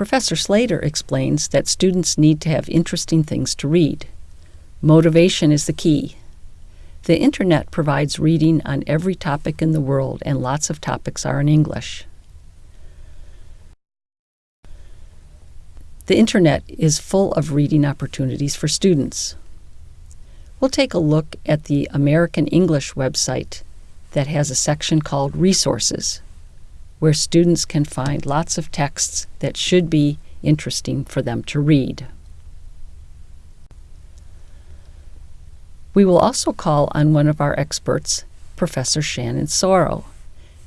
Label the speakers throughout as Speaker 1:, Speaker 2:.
Speaker 1: Professor Slater explains that students need to have interesting things to read. Motivation is the key. The internet provides reading on every topic in the world, and lots of topics are in English. The internet is full of reading opportunities for students. We'll take a look at the American English website that has a section called Resources, where students can find lots of texts that should be interesting for them to read. We will also call on one of our experts, Professor Shannon Sauro,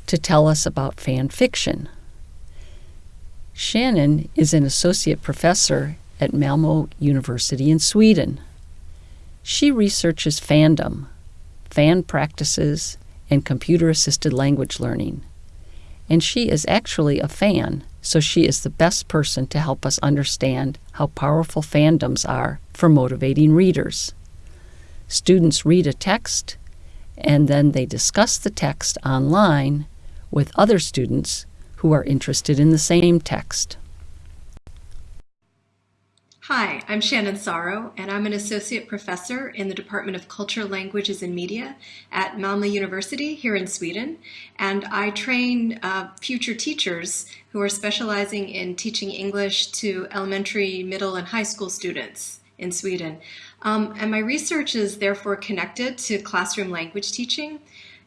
Speaker 1: to tell us about fan fiction. Shannon is an associate professor at Malmö University in Sweden. She researches fandom, fan practices, and computer assisted language learning. And she is actually a fan, so she is the best person to help us understand how powerful fandoms are for motivating readers. Students read a text and then they discuss the text online with other students who are interested in the same text.
Speaker 2: Hi, I'm Shannon Sauro, and I'm an associate professor in the Department of Culture, Languages, and Media at Malmö University here in Sweden. And I train uh, future teachers who are specializing in teaching English to elementary, middle, and high school students in Sweden. Um, and my research is therefore connected to classroom language teaching.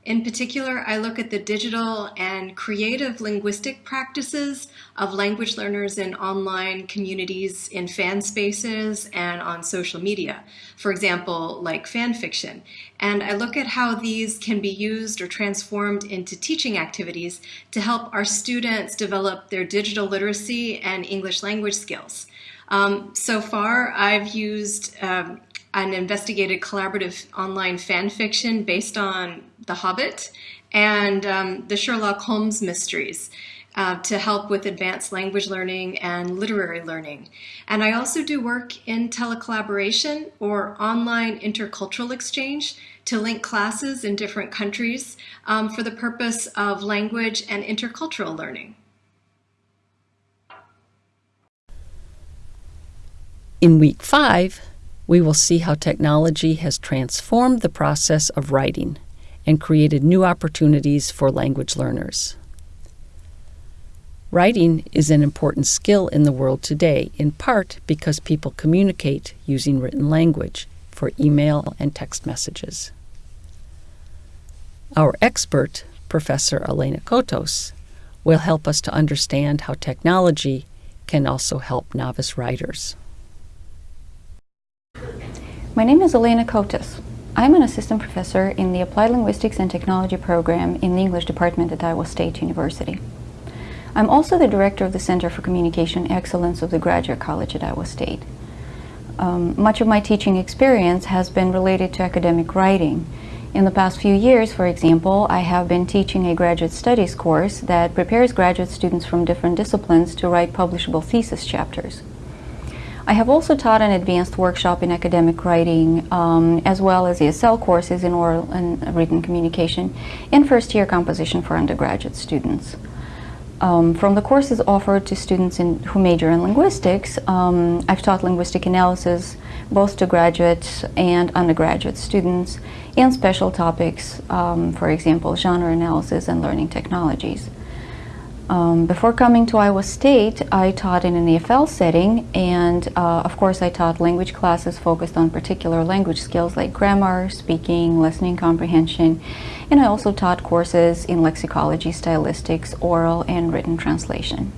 Speaker 2: In particular, I look at the digital and creative linguistic practices of language learners in online communities, in fan spaces, and on social media. For example, like fan fiction. And I look at how these can be used or transformed into teaching activities to help our students develop their digital literacy and English language skills. Um, so far, I've used um, an investigated collaborative online fan fiction based on The Hobbit and um, the Sherlock Holmes mysteries. Uh, to help with advanced language learning and literary learning. And I also do work in telecollaboration or online intercultural exchange to link classes in different countries um, for the purpose of language and intercultural learning.
Speaker 1: In week five, we will see how technology has transformed the process of writing and created new opportunities for language learners. Writing is an important skill in the world today, in part because people communicate using written language for email and text messages. Our expert, Professor Elena Cotos, will help us to understand how technology can also help novice writers.
Speaker 3: My name is Elena Cotos. I'm an assistant professor in the Applied Linguistics and Technology program in the English department at Iowa State University. I'm also the director of the Center for Communication Excellence of the Graduate College at Iowa State. Um, much of my teaching experience has been related to academic writing. In the past few years, for example, I have been teaching a graduate studies course that prepares graduate students from different disciplines to write publishable thesis chapters. I have also taught an advanced workshop in academic writing um, as well as ESL courses in oral and written communication and first year composition for undergraduate students. Um, from the courses offered to students in, who major in linguistics, um, I've taught linguistic analysis both to graduate and undergraduate students and special topics, um, for example, genre analysis and learning technologies. Um, before coming to Iowa State, I taught in an EFL setting, and uh, of course I taught language classes focused on particular language skills like grammar, speaking, listening comprehension, and I also taught courses in lexicology, stylistics, oral, and written translation.